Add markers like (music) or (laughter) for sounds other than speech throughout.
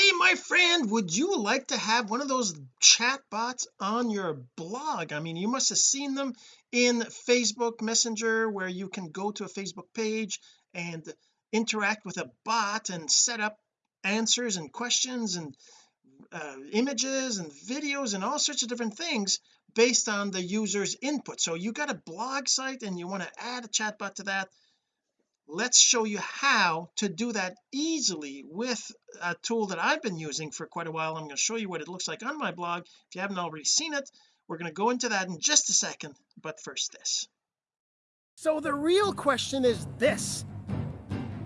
hey my friend would you like to have one of those chat bots on your blog? I mean you must have seen them in Facebook Messenger where you can go to a Facebook page and interact with a bot and set up answers and questions and uh, images and videos and all sorts of different things based on the user's input. So you got a blog site and you want to add a chatbot to that let's show you how to do that easily with a tool that I've been using for quite a while. I'm going to show you what it looks like on my blog. If you haven't already seen it we're going to go into that in just a second but first this. So the real question is this.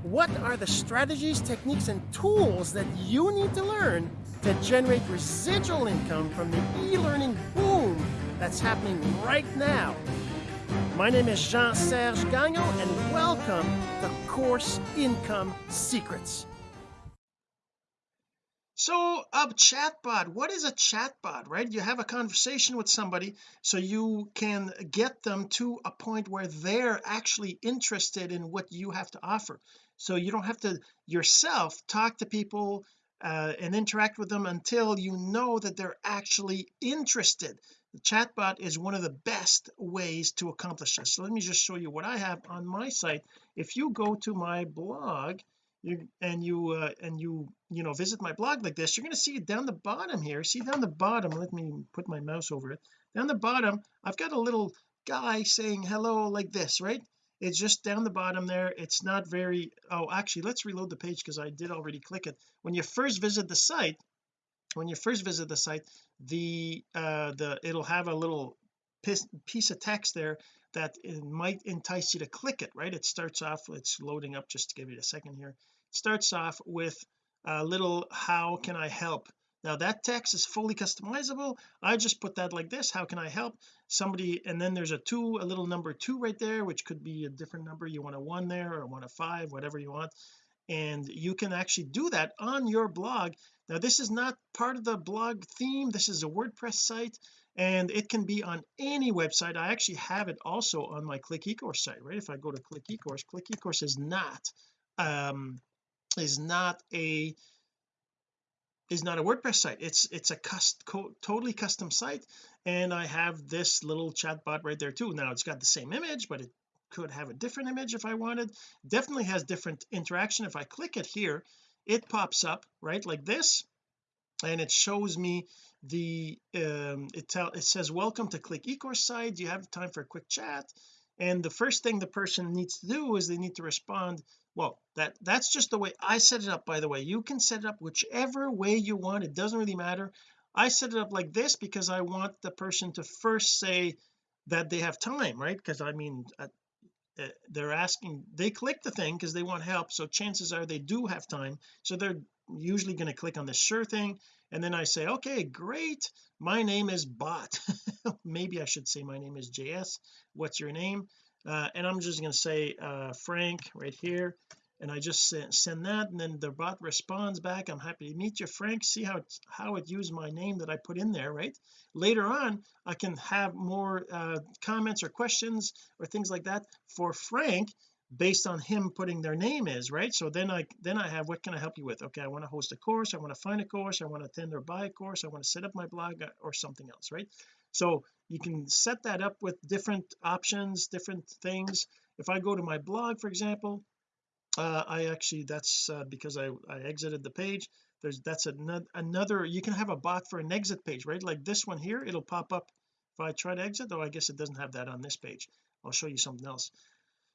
What are the strategies techniques and tools that you need to learn to generate residual income from the e-learning boom that's happening right now my name is Jean-Serge Gagnon, and welcome to Course Income Secrets. So a chatbot what is a chatbot right? You have a conversation with somebody so you can get them to a point where they're actually interested in what you have to offer. So you don't have to yourself talk to people uh, and interact with them until you know that they're actually interested the chatbot is one of the best ways to accomplish this. So let me just show you what I have on my site. If you go to my blog you and you uh, and you you know visit my blog like this you're going to see it down the bottom here see down the bottom let me put my mouse over it. Down the bottom I've got a little guy saying hello like this right? It's just down the bottom there. It's not very oh actually let's reload the page because I did already click it. When you first visit the site when you first visit the site the uh the it'll have a little piece, of text there that might entice you to click it right? It starts off it's loading up just to give you a second here. It starts off with a little how can I help? Now that text is fully customizable. I just put that like this how can I help? Somebody and then there's a two a little number two right there which could be a different number. You want a one there or want a five whatever you want and you can actually do that on your blog. Now this is not part of the blog theme. This is a WordPress site and it can be on any website. I actually have it also on my click ecourse site right? If I go to click ecourse click ecourse is not um is not a is not a WordPress site. It's it's a cust totally custom site and I have this little chatbot right there too. Now it's got the same image but it could have a different image if I wanted. Definitely has different interaction. If I click it here it pops up right like this and it shows me the um it tell it says welcome to click ecourse site. Do you have time for a quick chat? And the first thing the person needs to do is they need to respond. Well that that's just the way I set it up by the way. You can set it up whichever way you want. It doesn't really matter. I set it up like this because I want the person to first say that they have time right? Because I mean uh, they're asking they click the thing because they want help so chances are they do have time so they're usually going to click on the sure thing and then I say okay great my name is bot. (laughs) Maybe I should say my name is JS what's your name? Uh, and I'm just going to say uh, Frank right here and I just send that and then the bot responds back I'm happy to meet you Frank. See how it how it used my name that I put in there right? Later on I can have more uh, comments or questions or things like that for Frank based on him putting their name is right? So then I then I have what can I help you with? Okay I want to host a course. I want to find a course. I want to attend or buy a course. I want to set up my blog uh, or something else right? So you can set that up with different options different things. If I go to my blog for example uh, I actually that's uh, because I, I exited the page. There's that's another another you can have a bot for an exit page right? Like this one here it'll pop up if I try to exit though I guess it doesn't have that on this page. I'll show you something else.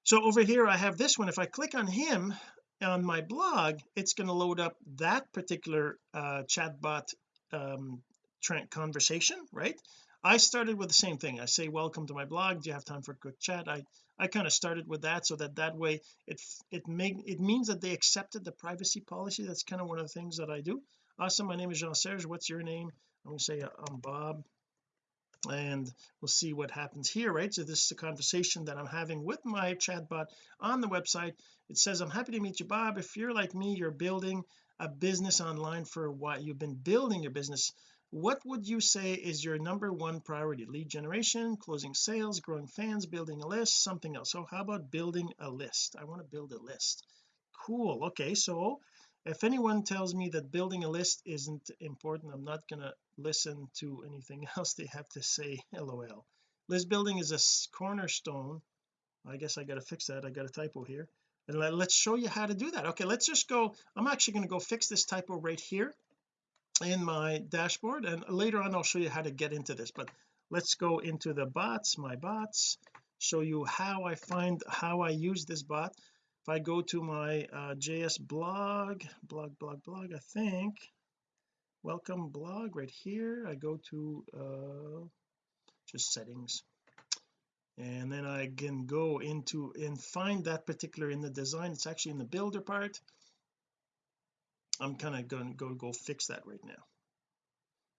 So over here I have this one. If I click on him on my blog it's going to load up that particular uh, chatbot um, conversation right? I started with the same thing. I say welcome to my blog. Do you have time for a quick chat? I I kind of started with that so that that way it it make it means that they accepted the privacy policy. That's kind of one of the things that I do. Awesome my name is Jean-Serge what's your name? I'm going to say uh, I'm Bob. And we'll see what happens here right? So this is a conversation that I'm having with my chatbot on the website. It says I'm happy to meet you Bob. If you're like me you're building a business online for what? You've been building your business what would you say is your number one priority? Lead generation closing sales growing fans building a list something else. So how about building a list? I want to build a list. Cool okay so if anyone tells me that building a list isn't important I'm not gonna listen to anything (laughs) else they have to say lol. List building is a cornerstone. I guess I got to fix that I got a typo here. And let, us show you how to do that. Okay let's just go I'm actually going to go fix this typo right here in my dashboard and later on I'll show you how to get into this but let's go into the bots my bots show you how I find how I use this bot. If I go to my uh, JS blog blog blog blog I think welcome blog right here I go to uh just settings and then I can go into and find that particular in the design it's actually in the builder part I'm kind of going to go go fix that right now.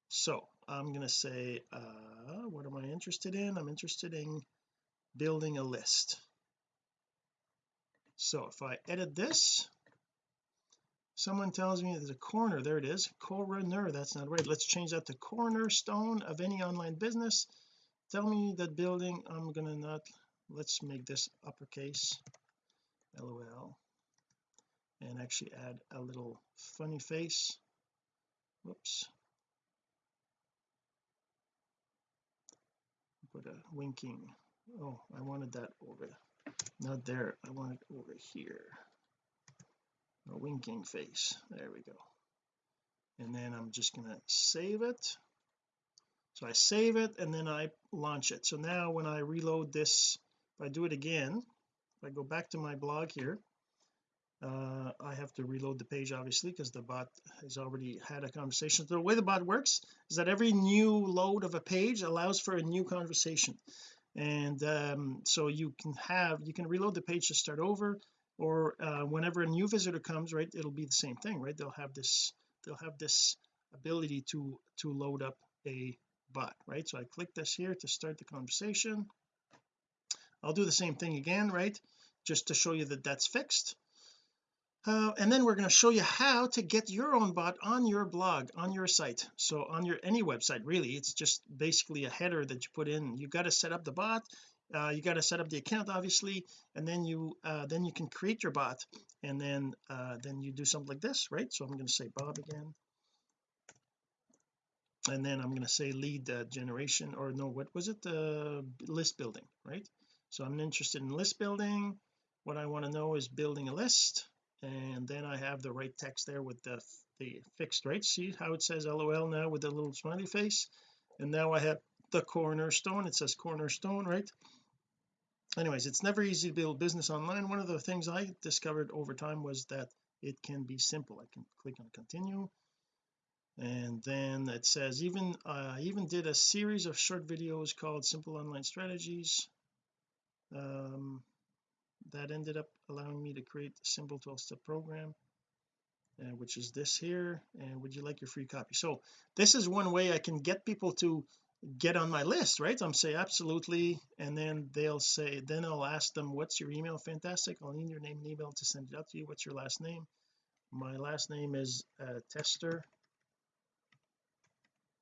So I'm going to say uh what am I interested in? I'm interested in building a list. So if I edit this someone tells me there's a corner. There it is. Coroner that's not right. Let's change that to cornerstone of any online business. Tell me that building I'm gonna not let's make this uppercase. Lol and actually add a little funny face. Whoops. Put a winking. Oh I wanted that over not there. I want it over here. A winking face. There we go. And then I'm just to save it. So I save it and then I launch it. So now when I reload this if I do it again if I go back to my blog here uh, I have to reload the page obviously because the bot has already had a conversation. So the way the bot works is that every new load of a page allows for a new conversation. And um, so you can have you can reload the page to start over or uh, whenever a new visitor comes right it'll be the same thing right? They'll have this they'll have this ability to to load up a bot right? So I click this here to start the conversation. I'll do the same thing again right? Just to show you that that's fixed uh, and then we're going to show you how to get your own bot on your blog on your site. So on your any website really it's just basically a header that you put in. You got to set up the bot uh, you got to set up the account obviously and then you uh, then you can create your bot. And then uh, then you do something like this right? So I'm going to say Bob again. And then I'm going to say lead uh, generation or no what was it? Uh, list building right? So I'm interested in list building. What I want to know is building a list and then I have the right text there with the the fixed right see how it says lol now with the little smiley face. And now I have the cornerstone. It says cornerstone right? Anyways it's never easy to build business online. One of the things I discovered over time was that it can be simple. I can click on continue. And then it says even uh, I even did a series of short videos called simple online strategies. Um, that ended up allowing me to create a simple 12-step program uh, which is this here and would you like your free copy? So this is one way I can get people to get on my list right? I'm say absolutely and then they'll say then I'll ask them what's your email? Fantastic. I'll need your name and email to send it out to you. What's your last name? My last name is uh, Tester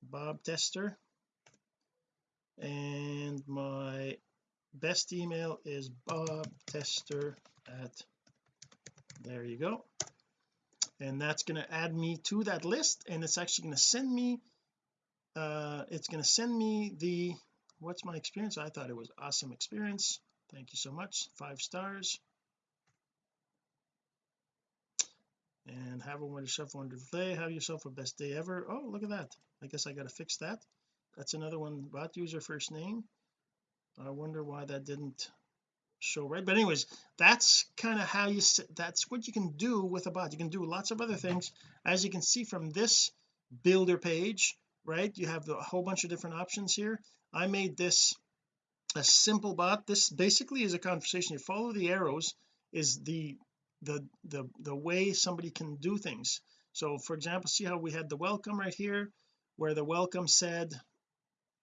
Bob Tester and my best email is Bob Tester at there you go. And that's going to add me to that list and it's actually going to send me uh it's going to send me the what's my experience? I thought it was awesome experience. Thank you so much. Five stars. And have a wonderful wonderful day. Have yourself a best day ever. Oh look at that. I guess I got to fix that. That's another one bot user first name I wonder why that didn't show right? But anyways that's kind of how you that's what you can do with a bot. You can do lots of other things. As you can see from this builder page right you have a whole bunch of different options here. I made this a simple bot. This basically is a conversation. You follow the arrows is the the the the way somebody can do things. So for example see how we had the welcome right here where the welcome said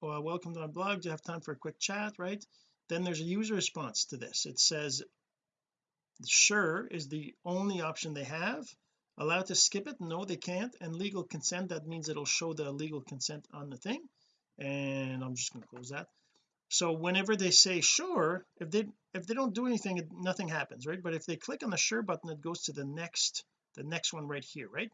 well, welcome to my blog do you have time for a quick chat right? Then there's a user response to this. It says sure is the only option they have. Allowed to skip it? No they can't. And legal consent that means it'll show the legal consent on the thing. And I'm just going to close that. So whenever they say sure if they if they don't do anything nothing happens right? But if they click on the sure button it goes to the next the next one right here right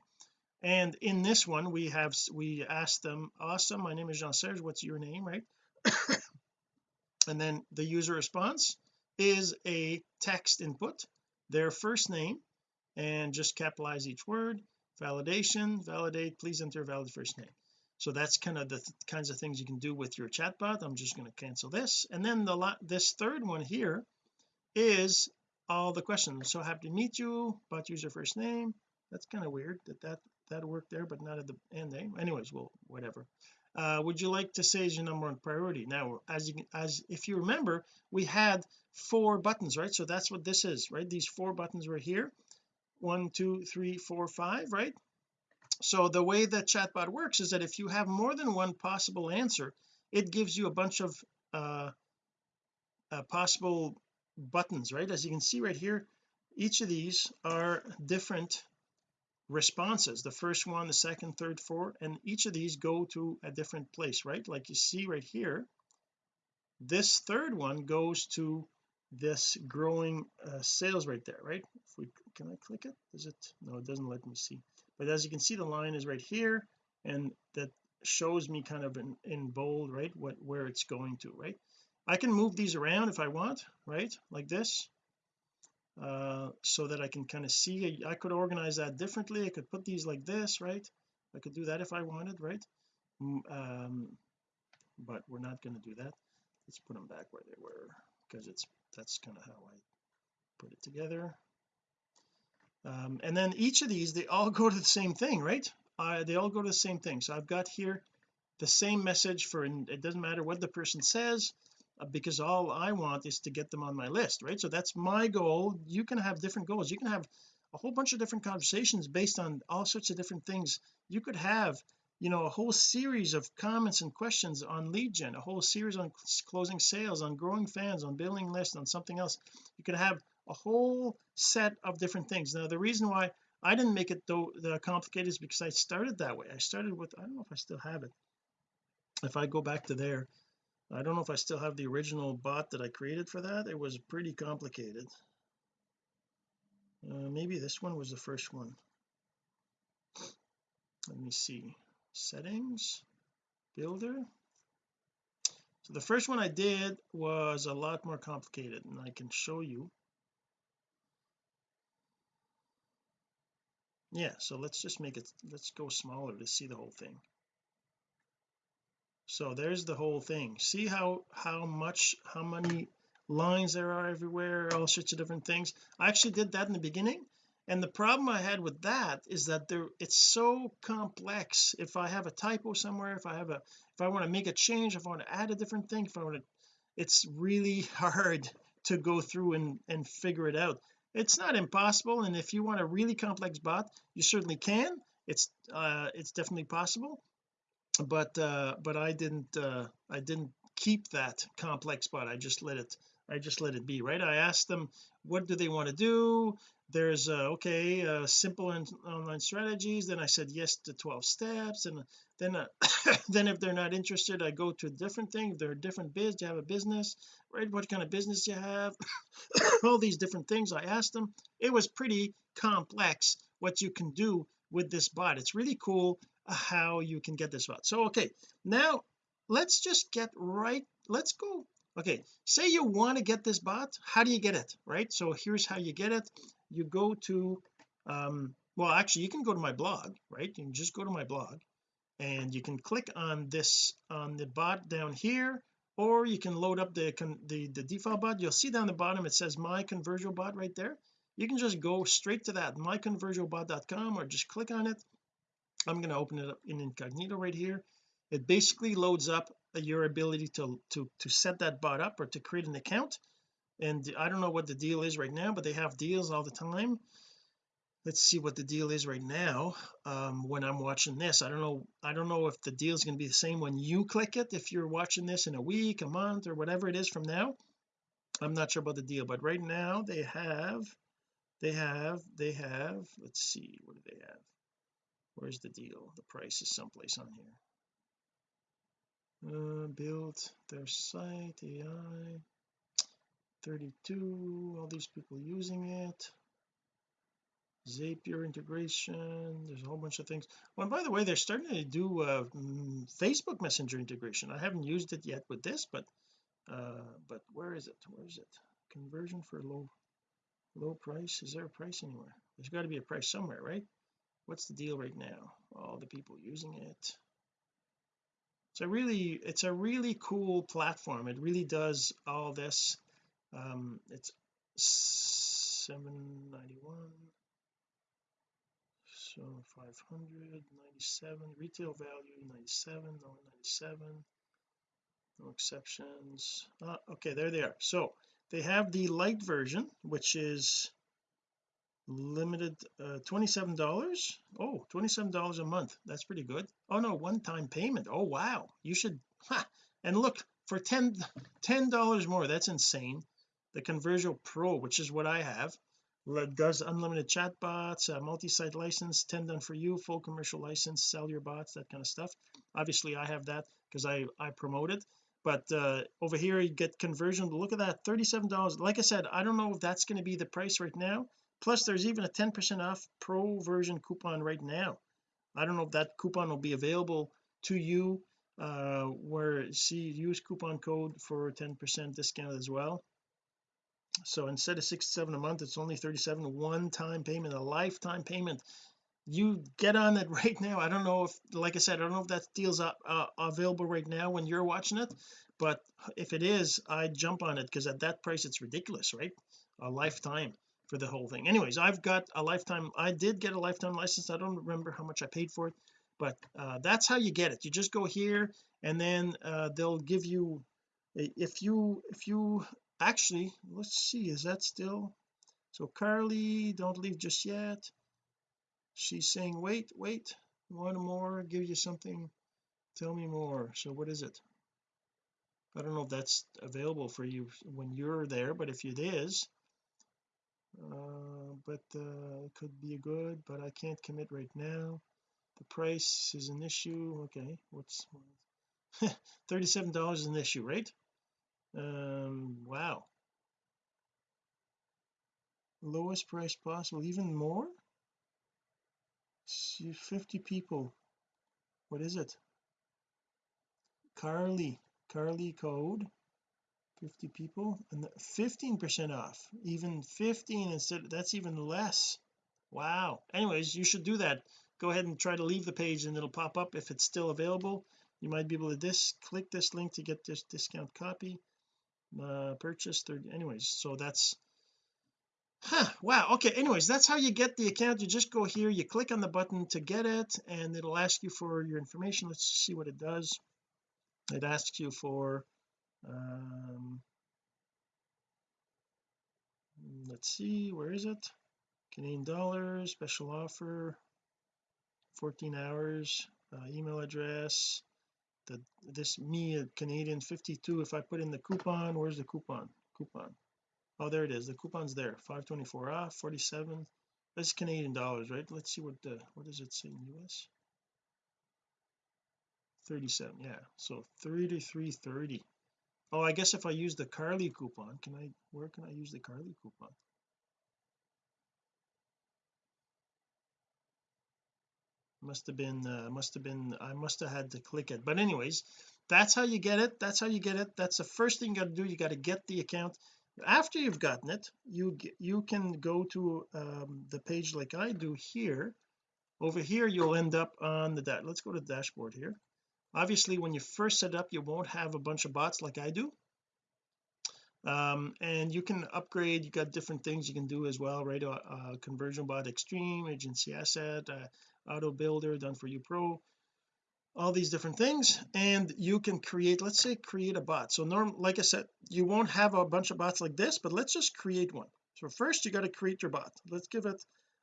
and in this one we have we asked them awesome my name is Jean-Serge what's your name? Right? (coughs) And then the user response is a text input their first name and just capitalize each word validation validate please enter valid first name. So that's kind of the th kinds of things you can do with your chatbot. I'm just going to cancel this. And then the this third one here is all the questions. So happy to meet you bot user first name. That's kind of weird that that that worked there but not at the end name anyways well whatever. Uh, would you like to say is your number one priority? Now as you can, as if you remember we had four buttons right? So that's what this is right? These four buttons were here. One two three four five right? So the way that chatbot works is that if you have more than one possible answer it gives you a bunch of uh, uh, possible buttons right? As you can see right here each of these are different responses the first one the second third fourth and each of these go to a different place right? Like you see right here this third one goes to this growing uh, sales right there right? If we can I click it? Does it no it doesn't let me see. But as you can see the line is right here and that shows me kind of in, in bold right? What where it's going to right? I can move these around if I want right? Like this uh so that I can kind of see I could organize that differently. I could put these like this right? I could do that if I wanted right? Um but we're not going to do that. Let's put them back where they were because it's that's kind of how I put it together. Um, and then each of these they all (laughs) go to the same thing right? Uh, they all go to the same thing. So I've got here the same message for it doesn't matter what the person says Uh, because all I want is to get them on my list right? So that's my goal. You can have different goals. You can have a whole bunch of different conversations based on all sorts of different things. You could have you know a whole series of comments and questions on lead gen a whole series on closing sales on growing fans on building lists on something else. You could have a whole set of different things. Now the reason why I didn't make it though the complicated is because I started that way. I started with I don't know if I still have it. If I go back to there I don't know if I still have the original bot that I created for that. It was pretty complicated. Uh, maybe this one was the first one. Let me see. Settings builder. So the first one I did was a lot more complicated and I can show you. Yeah so let's just make it let's go smaller to see the whole thing so there's the whole thing. See how how much how many lines there are everywhere all sorts of different things? I actually did that in the beginning and the problem I had with that is that there it's so complex. If I have a typo somewhere if I have a if I want to make a change if I want to add a different thing if I want to it's really (laughs) hard to go through and and figure it out. It's not impossible and if you want a really complex bot you certainly can. It's uh it's definitely possible but uh but I didn't uh I didn't keep that complex bot I just let it I just let it be right? I asked them what do they want to do? There's uh, okay uh, simple online strategies. Then I said yes to 12 steps and then uh, (coughs) then if they're not interested I go to a different thing. If they're a different biz do you have a business? Right? What kind of business do you have? (coughs) All these different things. I asked them. It was pretty complex what you can do with this bot. It's really cool how you can get this bot so okay now let's just get right let's go okay say you want to get this bot how do you get it right? So here's how you get it. You go to um well actually you can go to my blog right? You can just go to my blog and you can click on this on the bot down here or you can load up the the, the default bot. You'll see down the bottom it says my conversion bot right there. You can just go straight to that myconversiobot.com or just click on it I'm going to open it up in incognito right here. It basically loads up your ability to to to set that bot up or to create an account. And I don't know what the deal is right now but they have deals all the time. Let's see what the deal is right now um when I'm watching this. I don't know I don't know if the deal is going to be the same when you click it if you're watching this in a week a month or whatever it is from now. I'm not sure about the deal but right now they have they have they have let's see what do they have where's the deal? The price is someplace on here. Uh, build their site AI 32 all these people using it. Zapier integration there's a whole bunch of things. Well by the way they're starting to do uh, mm, Facebook messenger integration. I haven't used it yet with this but uh but where is it? Where is it? Conversion for low low price? Is there a price anywhere? There's got to be a price somewhere right what's the deal right now? All the people using it. A really it's a really cool platform. It really does all this um it's 791 so 597 retail value 97 no 97 no exceptions. Ah, okay there they are. So they have the light version which is limited uh 27 dollars? Oh 27 dollars a month. That's pretty good. Oh no one-time payment. Oh wow. You should ha, and look for 10 10 dollars more that's insane. The conversion pro which is what I have does unlimited chat bots uh, multi-site license 10 done for you full commercial license sell your bots that kind of stuff. Obviously I have that because I I promote it. But uh over here you get conversion look at that 37 dollars. Like I said I don't know if that's going to be the price right now plus there's even a 10 percent off pro version coupon right now. I don't know if that coupon will be available to you uh where see use coupon code for 10 percent discount as well. So instead of 67 a month it's only 37 one-time payment a lifetime payment. You get on it (laughs) right now. I don't know if like I said I don't know if that deal's uh, uh, available right now when you're watching it but if it is I jump on it because at that price it's ridiculous right? A lifetime for the whole thing. Anyways I've got a lifetime I did get a lifetime license. I don't remember how much I paid for it but uh, that's how you get it. You just go here and then uh, they'll give you if you if you actually let's see is that still so Carly don't leave just yet. She's saying wait wait one more give you something. Tell me more. So what is it? I don't know if that's available for you when you're there but if it is uh, but uh, it could be a good but I can't commit right now. The price is an issue. Okay what's (laughs) 37 dollars is an issue right? Um wow. Lowest price possible even more? 50 people. What is it? Carly Carly code 50 people and 15 percent off. Even 15 instead that's even less. Wow. Anyways you should do that. Go ahead and try to leave the page and it'll pop up if it's still available. You might be able to this click this link to get this discount copy uh purchase 30 anyways so that's huh wow okay anyways that's how you get the account. You just go here you click on the button to get it and it'll ask you for your information. Let's see what it does. It asks you for um let's see where is it? Canadian dollars special offer 14 hours uh, email address. The this me at Canadian 52 if I put in the coupon where's the coupon? Coupon. Oh there it is the coupon's there 524 off 47 that's Canadian dollars right? Let's see what the what does it say in US 37 yeah so 33.30 oh I guess if I use the Carly coupon can I where can I use the Carly coupon? Must have been uh, must have been I must have had to click it. But anyways that's how you get it. That's how you get it. That's the first thing you got to do. You got to get the account. After you've gotten it you you can go to um, the page like I do here. Over here you'll end up on the let's go to the dashboard here obviously when you first set up you won't have a bunch of bots like I do. Um, and you can upgrade you got different things you can do as well right? Uh, uh, ConversioBot extreme agency asset uh, auto builder done for you pro all these different things. And you can create let's say create a bot. So norm like I said you won't have a bunch of bots like this but let's just create one. So first you got to create your bot. Let's give it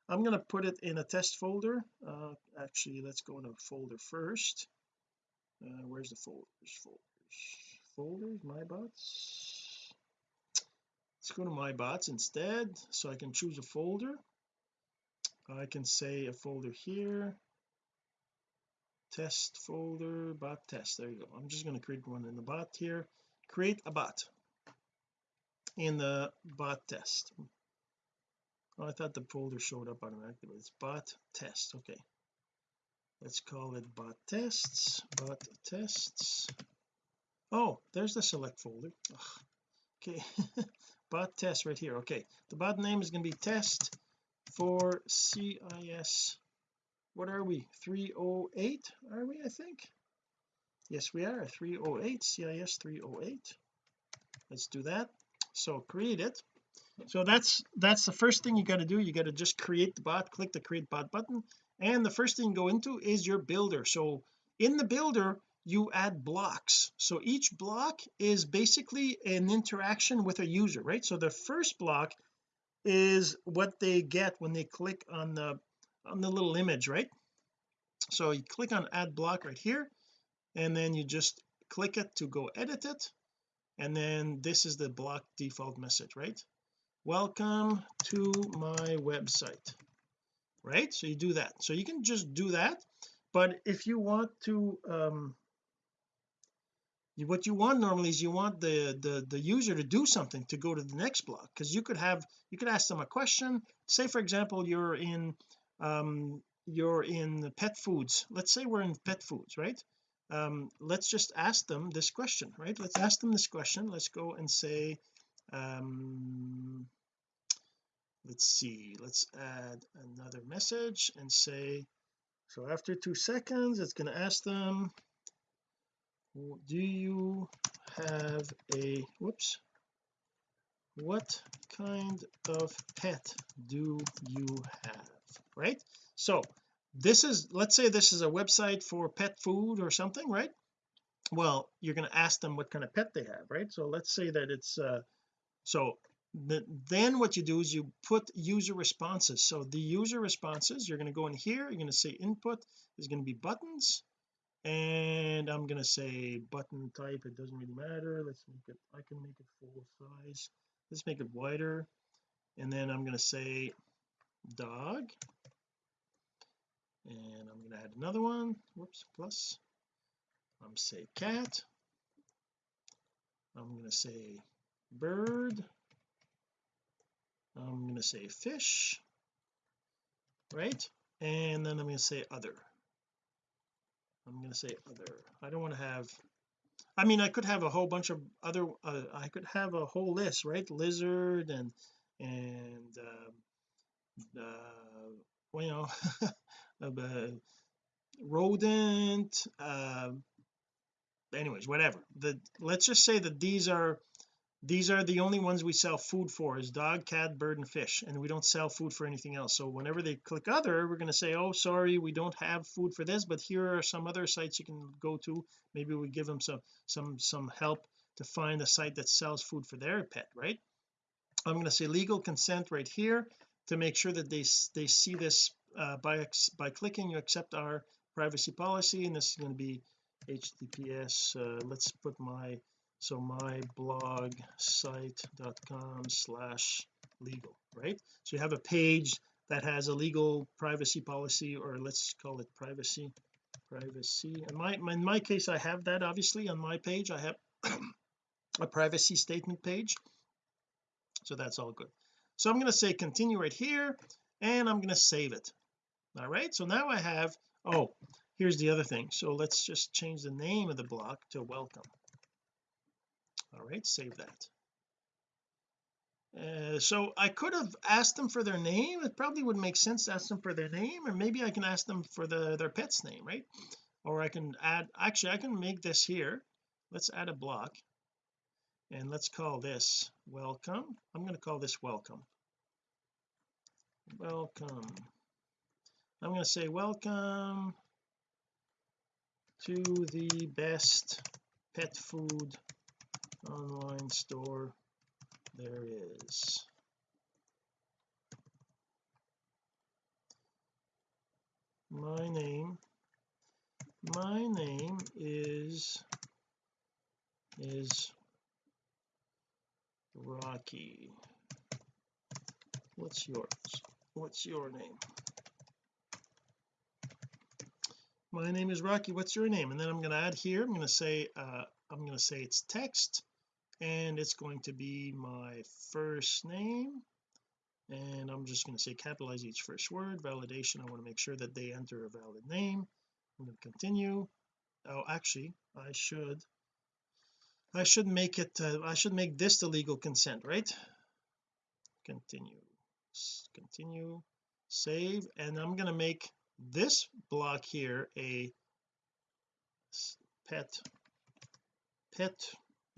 I'm going to put it in a test folder. Uh actually let's go in a folder first uh where's the folders? Folders. Folders my bots. Let's go to my bots instead so I can choose a folder. I can say a folder here. Test folder bot test. There you go. I'm just going to create one in the bot here. Create a bot in the bot test. Oh I thought the folder showed up automatically but it's bot test. Okay let's call it bot tests bot tests. Oh there's the select folder. Ugh. okay. (laughs) Bot test right here. Okay. The bot name is going to be test for CIS what are we? 308 are we I think? Yes we are. 308 CIS 308 let's do that. So create it. So that's that's the first thing you got to do. You got to just create the bot click the create bot button and the first thing you go into is your builder. So in the builder you add blocks. So each block is basically an interaction with a user right? So the first block is what they get when they click on the on the little image right? So you click on add block right here and then you just click it to go edit it. And then this is the block default message right? Welcome to my website right? So you do that. So you can just do that. But if you want to um what you want normally is you want the the the user to do something to go to the next block. Because you could have you could ask them a question. Say for example you're in um you're in pet foods. Let's say we're in pet foods right? Um let's just ask them this question right? Let's ask them this question. Let's go and say um let's see let's add another message and say so after two seconds it's going to ask them do you have a whoops what kind of pet do you have right? So this is let's say this is a website for pet food or something right? Well you're going to ask them what kind of pet they have right? So let's say that it's uh so then what you do is you put user responses. So the user responses you're going to go in here you're going to say input is going to be buttons. And I'm going to say button type it doesn't really matter. Let's make it I can make it full size. Let's make it wider. And then I'm going to say dog. And I'm going to add another one. Whoops plus. I'm say cat. I'm going to say bird I'm going to say fish right? And then I'm going to say other. I'm going to say other. I don't want to have I mean I could have a whole bunch of other uh, I could have a whole list right? Lizard and and uh, uh well, you know (laughs) uh, rodent uh anyways whatever. The let's just say that these are these are the only ones we sell food for is dog cat bird and fish and we don't sell food for anything else. So whenever they click other we're going to say oh sorry we don't have food for this but here are some other sites you can go to. Maybe we give them some some some help to find a site that sells food for their pet right? I'm going to say legal consent right here to make sure that they they see this uh, by by clicking you accept our privacy policy and this is going to be https uh, let's put my so my blog site.com slash legal right? So you have a page that has a legal privacy policy or let's call it privacy privacy. In my in my case I have that obviously on my page. I have (clears throat) a privacy statement page. So that's all good. So I'm going to say continue right here and I'm going to save it. All right so now I have oh here's the other thing. So let's just change the name of the block to welcome all right save that. Uh, so I could have asked them for their name. It probably would make sense to ask them for their name or maybe I can ask them for the their pet's name right? Or I can add actually I can make this here. Let's add a block and let's call this welcome. I'm going to call this welcome. Welcome. I'm going to say welcome to the best pet food online store. There is. My name my name is is Rocky. What's yours? What's your name? My name is Rocky. What's your name? And then I'm going to add here I'm going to say uh I'm going to say it's text and it's going to be my first name. And I'm just going to say capitalize each first word. Validation I want to make sure that they enter a valid name. I'm going to continue. Oh actually I should I should make it uh, I should make this the legal consent right? Continue. Continue. Save. And I'm going to make this block here a pet pet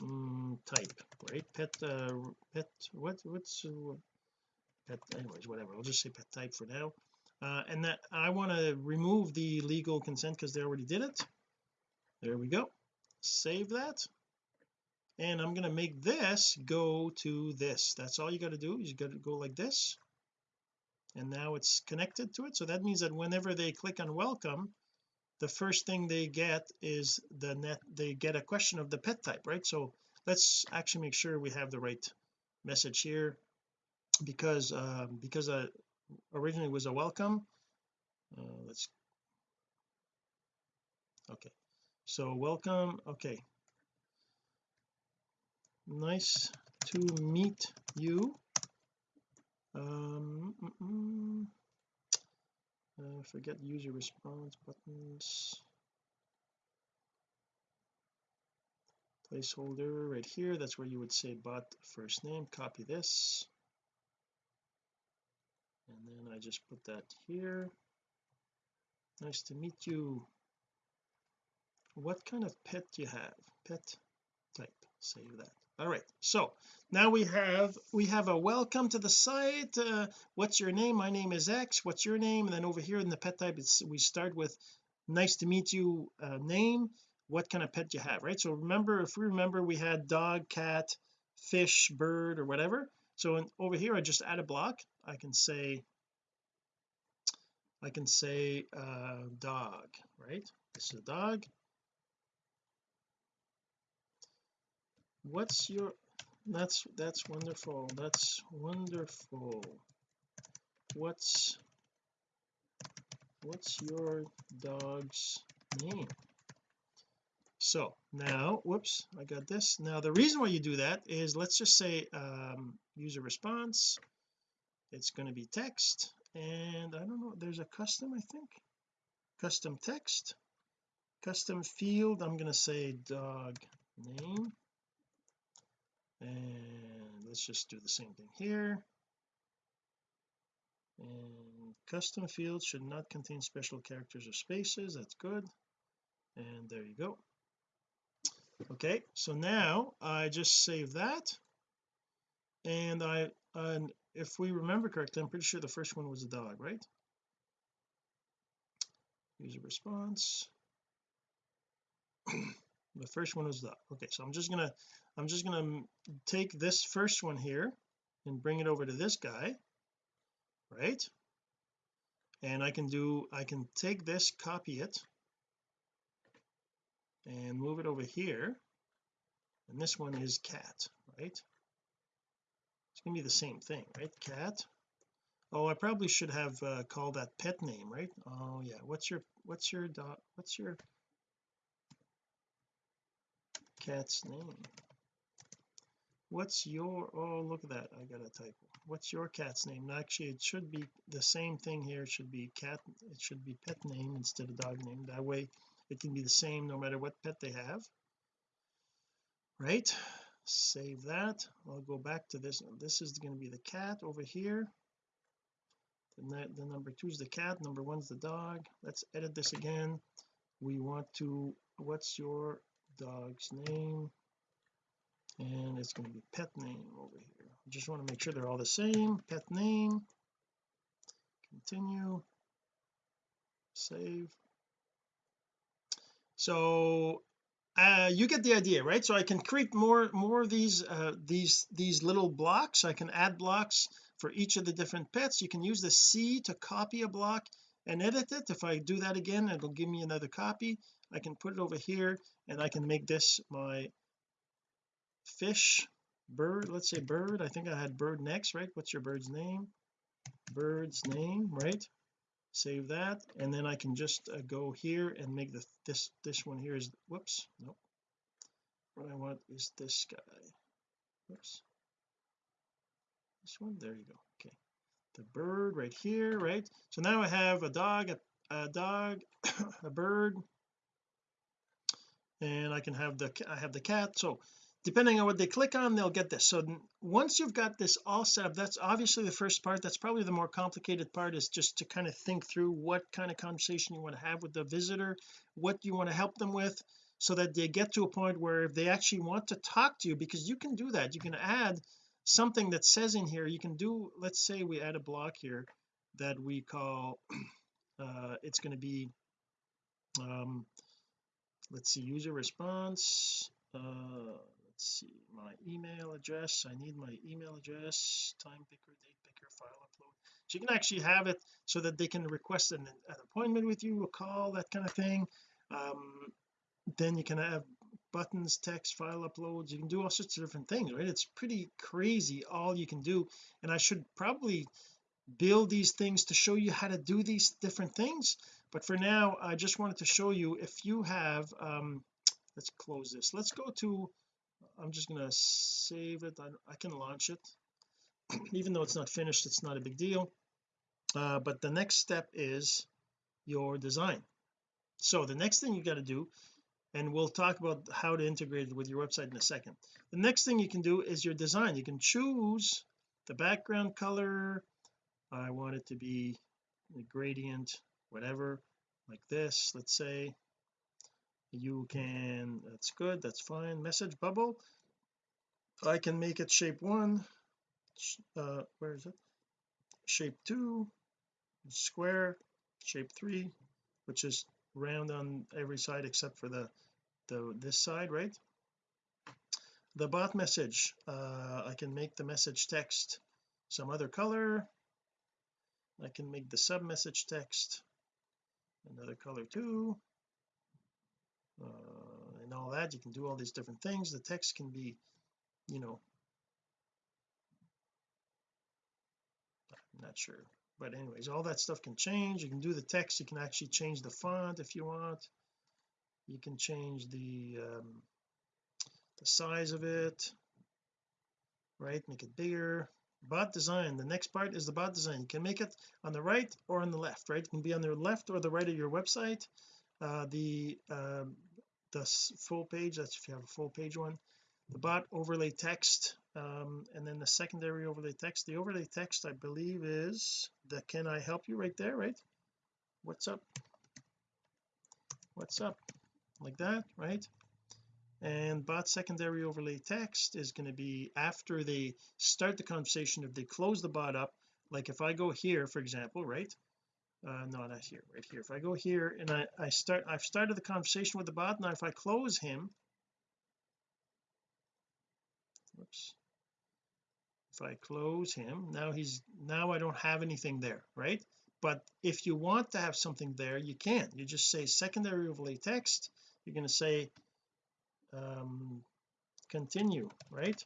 um, type right? Pet uh, pet what what's uh, pet anyways whatever. I'll just say pet type for now. Uh, and that I want to remove the legal consent because they already did it. There we go. Save that. And I'm going to make this go to this. That's all you got to do. You got to go like this. And now it's connected to it. So that means that whenever they click on welcome the first thing they get is the net they get a question of the pet type right? So let's actually make sure we have the right message here. Because um, because uh, originally was a welcome. Uh, let's okay. So welcome okay. Nice to meet you. Um mm -mm. Uh, forget user response buttons. Placeholder right here that's where you would say bot first name copy this. And then I just put that here. Nice to meet you. What kind of pet do you have? Pet type save that all right. So now we have we have a welcome to the site. Uh, what's your name? My name is X. What's your name? And then over here in the pet type it's we start with nice to meet you uh, name. What kind of pet you have right? So remember if we remember we had dog cat fish bird or whatever. So in, over here I just add a block. I can say I can say uh dog right? This is a dog what's your that's that's wonderful that's wonderful. What's what's your dog's name? So now whoops I got this. Now the reason why you do that is let's just say um, user response it's going to be text and I don't know there's a custom I think? Custom text? Custom field I'm going to say dog name and let's just do the same thing here. And custom fields should not contain special characters or spaces. That's good. And there you go. Okay so now I just save that. And I and if we remember correctly I'm pretty sure the first one was a dog right? User response. (clears throat) The first one was dog. Okay so I'm just gonna I'm just gonna take this first one here and bring it over to this guy right? And I can do I can take this copy it and move it over here. And this one is cat right? It's gonna be the same thing right? Cat. Oh I probably should have uh, called that pet name right? Oh yeah. What's your what's your dog what's your cat's name what's your oh look at that I got a typo what's your cat's name? Actually it should be the same thing here. It should be cat it should be pet name instead of dog name. That way it can be the same no matter what pet they have. Right? Save that. I'll go back to this. This is going to be the cat over here. The, the number two is the cat number one's the dog. Let's edit this again. We want to what's your dog's name and it's going to be pet name over here. Just want to make sure they're all the same. Pet name. Continue. Save. So uh, you get the idea right? So I can create more more of these uh, these these little blocks. I can add blocks for each of the different pets. You can use the C to copy a block and edit it. If I do that again it'll give me another copy. I can put it over here and I can make this my fish bird let's say bird I think I had bird next right? What's your bird's name? Bird's name right? Save that and then I can just uh, go here and make the this this one here is whoops nope. What I want is this guy. Whoops. This one there you go okay. The bird right here right? So now I have a dog a, a dog (coughs) a bird. And I can have the I have the cat so depending on what they click on they'll get this. So once you've got this all set up that's obviously the first part. That's probably the more complicated part is just to kind of think through what kind of conversation you want to have with the visitor what you want to help them with so that they get to a point where if they actually want to talk to you because you can do that. You can add something that says in here you can do let's say we add a block here that we call (clears throat) uh it's going to be um let's see user response uh let's see my email address I need my email address time picker date picker file upload. So you can actually have it so that they can request an, an appointment with you a call that kind of thing. Um then you can have buttons text file uploads you can do all sorts of different things right? It's pretty crazy all you can do. And I should probably build these things to show you how to do these different things. But for now I just wanted to show you if you have um let's close this. Let's go to I'm just going to save it. I, I, can launch it. (clears throat) Even though it's not finished it's not a big deal. Uh, but the next step is your design. So the next thing you got to do and we'll talk about how to integrate it with your website in a second. The next thing you can do is your design. You can choose the background color. I want it to be a gradient whatever like this let's say you can that's good that's fine. Message bubble. I can make it shape one. Uh where is it? Shape two square. Shape three which is round on every side except for the the this side right? The bot message. Uh I can make the message text some other color. I can make the sub message text another color too uh, and all that. You can do all these different things. The text can be you know I'm not sure. But anyways all that stuff can change. You can do the text. You can actually change the font if you want. You can change the um, the size of it right? Make it bigger. Bot design. The next part is the bot design. You can make it on the right or on the left right? It can be on the left or the right of your website. Uh, the um, the full page that's if you have a full page one. The bot overlay text um, and then the secondary overlay text. The overlay text I believe is the can I help you right there right? What's up? What's up? Like that right? And bot secondary overlay text is going to be after they start the conversation if they close the bot up like if I go here for example right uh no not here right here. If I go here and I I start I've started the conversation with the bot now if I close him whoops. If I close him now he's now I don't have anything there right? But if you want to have something there you can. You just say secondary overlay text. You're going to say um continue right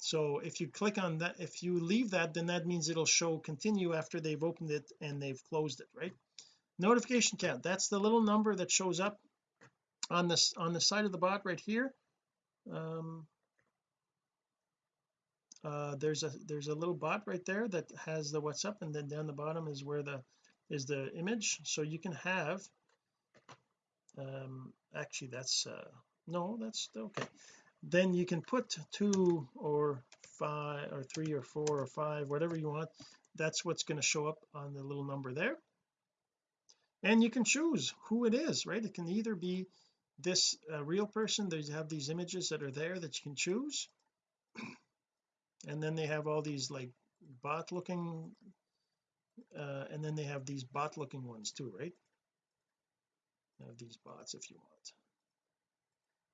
so if you click on that if you leave that then that means it'll show continue after they've opened it and they've closed it right? Notification count that's the little number that shows up on this on the side of the bot right here. Um uh there's a there's a little bot right there that has the what's up and then down the bottom is where the is the image. So you can have um actually that's uh no that's okay then you can put two or five or three or four or five whatever you want. That's what's going to show up on the little number there. And you can choose who it is right? It can either be this uh, real person they have these images that are there that you can choose. (clears throat) And then they have all these like bot looking uh, and then they have these bot looking ones too right? Have these bots if you want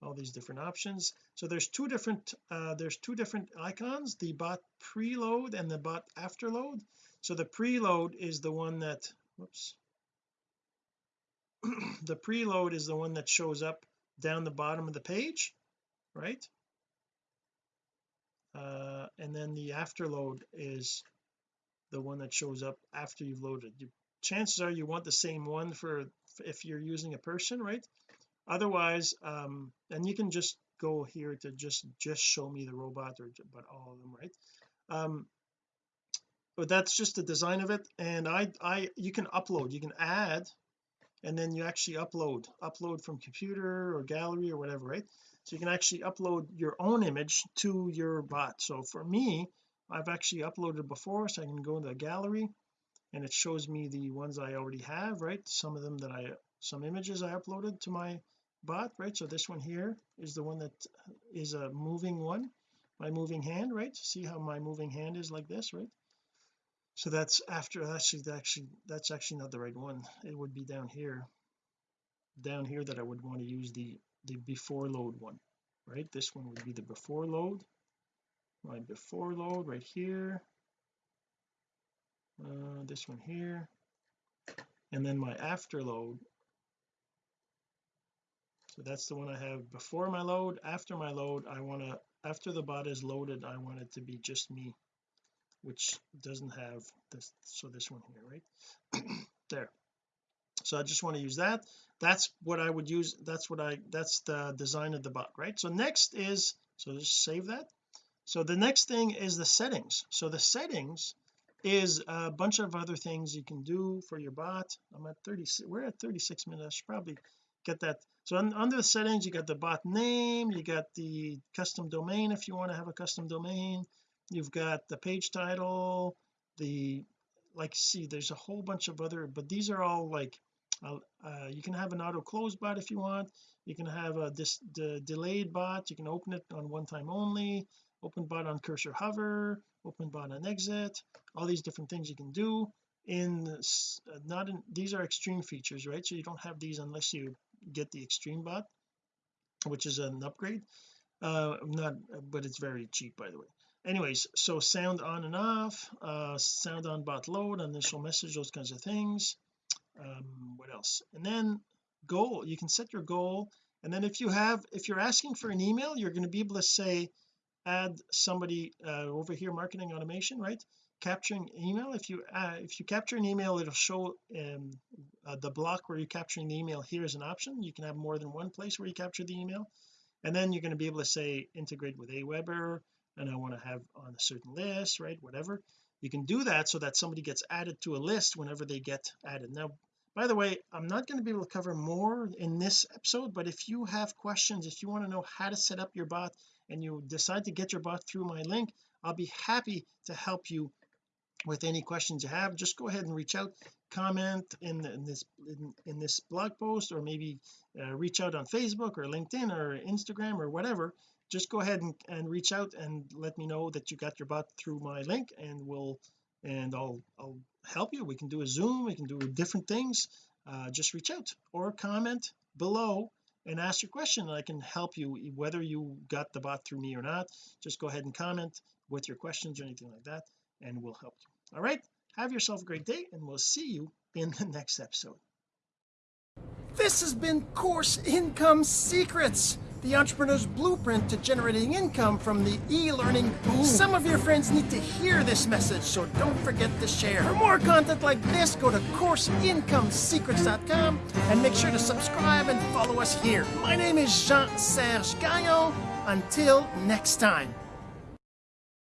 all these different options. So there's two different uh there's two different icons the bot preload and the bot afterload. So the preload is the one that whoops. (clears throat) The preload is the one that shows up down the bottom of the page right? Uh and then the afterload is the one that shows up after you've loaded. You, chances are you want the same one for if you're using a person right otherwise um and you can just go here to just just show me the robot or but all of them right? Um but that's just the design of it and I I you can upload. You can add and then you actually upload upload from computer or gallery or whatever right? So you can actually upload your own image to your bot. So for me I've actually uploaded before so I can go into the gallery and it shows me the ones I already have right? Some of them that I some images I uploaded to my bot right so this one here is the one that is a moving one my moving hand right? See how my moving hand is like this right? So that's after actually actually that's actually not the right one. It would be down here down here that I would want to use the the before load one right? This one would be the before load my before load right here uh, this one here and then my after load so that's the one I have before my load after my load I want to after the bot is loaded I want it to be just me which doesn't have this so this one here right? (clears throat) There. So I just want to use that. That's what I would use that's what I that's the design of the bot right? So next is so just save that. So the next thing is the settings. So the settings is a bunch of other things you can do for your bot. I'm at 30 we're at 36 minutes I should probably get that. So under the settings you got the bot name you got the custom domain if you want to have a custom domain. You've got the page title the like see there's a whole bunch of other but these are all like uh, uh, you can have an auto close bot if you want. You can have a this the delayed bot. You can open it on one time only. Open bot on cursor hover. Open bot on exit. All these different things you can do. In this, uh, not in these are extreme features right? So you don't have these unless you get the extreme bot which is an upgrade. Uh not but it's very cheap by the way. Anyways so sound on and off uh sound on bot load initial message those kinds of things. Um what else? And then goal you can set your goal and then if you have if you're asking for an email you're going to be able to say add somebody uh, over here marketing automation right capturing email? If you uh, if you capture an email it'll show um, uh, the block where you're capturing the email here is an option. You can have more than one place where you capture the email. And then you're going to be able to say integrate with Aweber and I want to have on a certain list right whatever. You can do that so that somebody gets added to a list whenever they get added. Now by the way I'm not going to be able to cover more in this episode but if you have questions if you want to know how to set up your bot and you decide to get your bot through my link I'll be happy to help you with any questions you have just go ahead and reach out comment in, in this in, in, this blog post or maybe uh, reach out on Facebook or LinkedIn or Instagram or whatever. Just go ahead and, and reach out and let me know that you got your bot through my link and we'll and I'll I'll help you. We can do a zoom we can do different things. Uh, just reach out or comment below and ask your question I can help you whether you got the bot through me or not. Just go ahead and comment with your questions or anything like that and we'll help you all right have yourself a great day and we'll see you in the next episode this has been course income secrets the entrepreneur's blueprint to generating income from the e-learning boom. Some of your friends need to hear this message, so don't forget to share. For more content like this, go to CourseIncomeSecrets.com and make sure to subscribe and follow us here. My name is Jean-Serge Gagnon. Until next time.